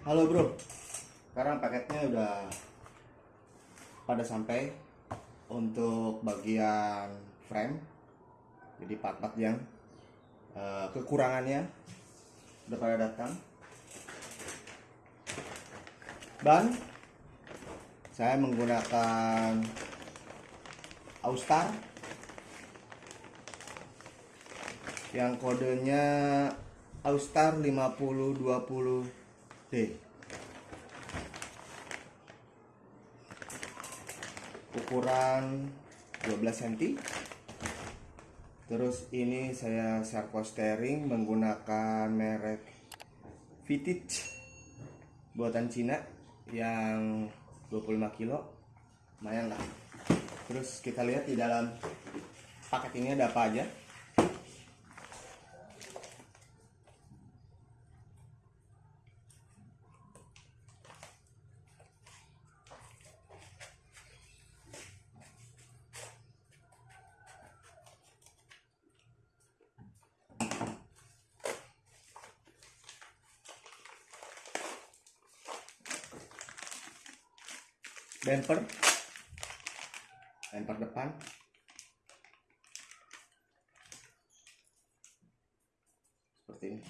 Halo bro, sekarang paketnya udah pada sampai untuk bagian frame, jadi part-part yang eh, kekurangannya udah pada datang. Ban, saya menggunakan Austar yang kodenya Austar 5020D ukuran 12 cm terus ini saya servo steering menggunakan merek Vintage. Buatan Cina yang 25 kilo. Lumayan lah. Terus kita lihat di dalam paket ini ada apa aja bumper. Bumper depan. Seperti ini.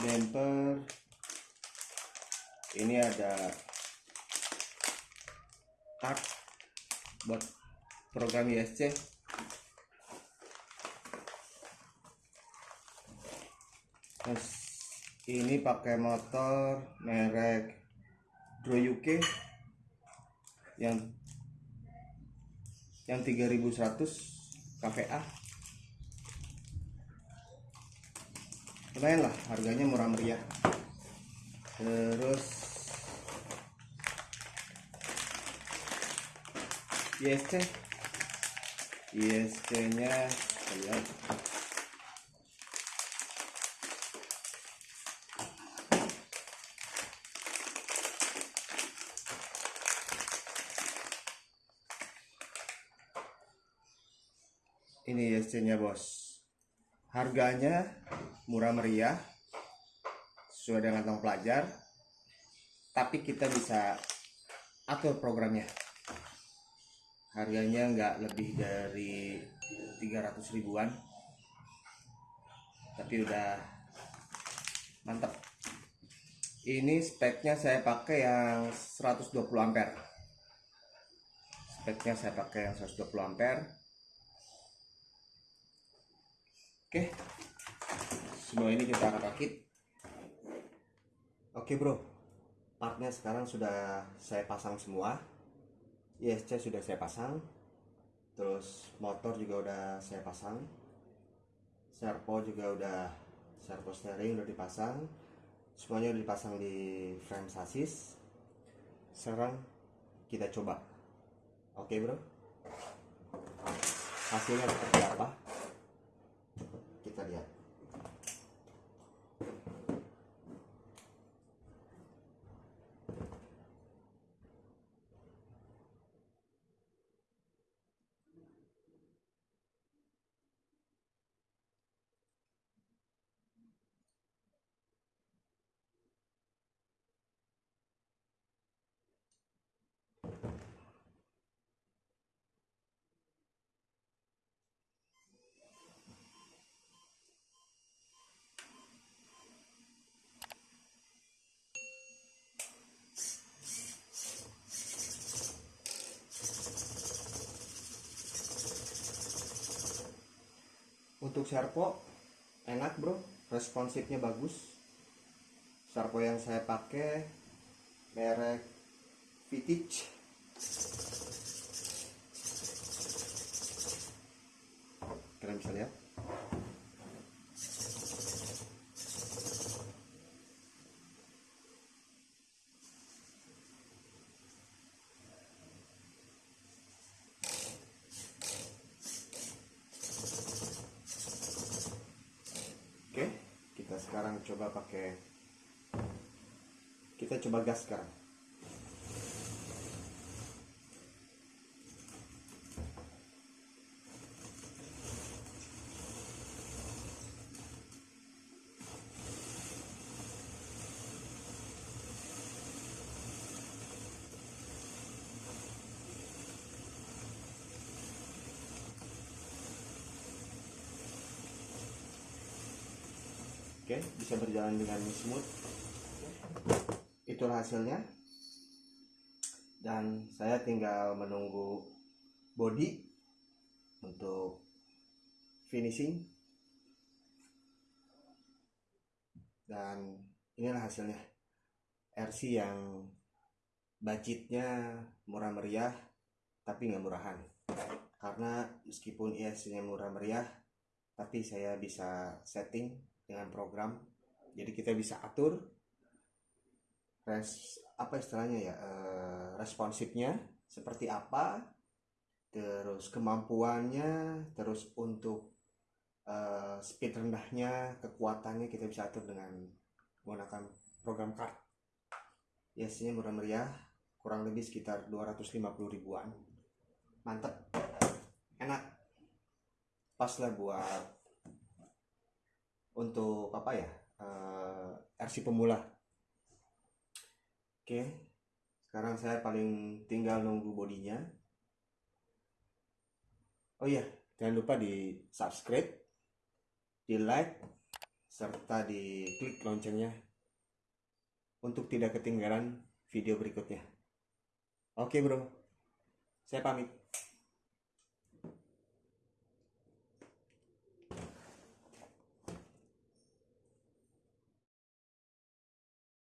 Bumper. Ini ada card buat program ISC terus ini pakai motor merek Droyuke yang yang 3100 KVA lumayan lah harganya murah meriah. Terus ISC ISC nya lihat ini ISC nya bos. Harganya murah meriah sesuai dengan tong pelajar tapi kita bisa atur programnya. Harganya nggak lebih dari 300 ribuan tapi udah mantap ini speknya saya pakai yang 120 ampere. Speknya saya pakai yang 120 ampere Oke, semua ini kita akan rakit. Oke bro, partnya sekarang sudah saya pasang semua. ISC sudah saya pasang, terus motor juga udah saya pasang, servo juga udah servo steering udah dipasang, semuanya udah dipasang di frame sasis. Sekarang kita coba. Oke bro, hasilnya seperti apa? Kita lihat untuk servo enak bro. Responsifnya bagus. Servo yang saya pakai merek Vintage. Kalian bisa lihat Oke, kita sekarang coba pakai kita coba gas sekarang. Oke bisa berjalan dengan smooth. Itulah hasilnya. Dan saya tinggal menunggu body untuk finishing. Dan inilah hasilnya. RC yang budgetnya murah meriah tapi nggak murahan. Karena meskipun ISC nya murah meriah tapi saya bisa setting dengan program. Jadi kita bisa atur res apa istilahnya ya eh, responsifnya seperti apa terus kemampuannya terus untuk uh, speed rendahnya kekuatannya kita bisa atur dengan menggunakan program card. Biasanya murah meriah kurang lebih sekitar 250 ribuan. Mantep. Enak. Pas lah buat untuk apa ya uh, RC pemula oke sekarang saya paling tinggal nunggu bodinya oh iya jangan lupa di subscribe di like, serta di klik loncengnya untuk tidak ketinggalan video berikutnya. Oke bro, saya pamit.